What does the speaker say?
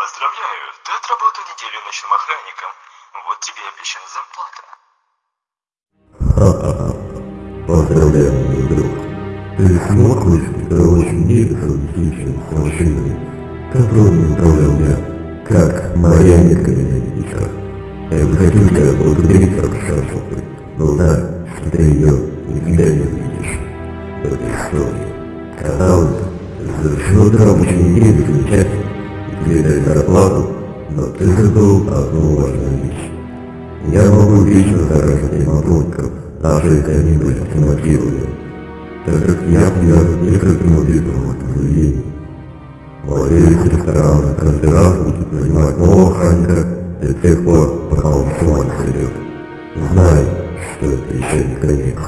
Поздравляю, ты отработал неделю ночным охранником. Вот тебе и обещана зарплата. Поздравляю, мой друг. Ты смог выступить очень недостаточно с машинами, которыми управлял я, как марионетками на небесах. Я бы хотел тебя благодарить как шашухой, но знай, что ты ее никогда не увидишь в этой истории. Казалось бы, травму очень неделю замечательно, дали зарплату, но ты забыл одну важную вещь. Я могу вечно заражать мотонков, даже если они были автоматизированы, так как я привязан к нескольким убитым в этом заведении. Владелец ресторана каждый раз будет нанимать нового охранника до тех пор, пока он с ума не. Знай, что это еще не конец.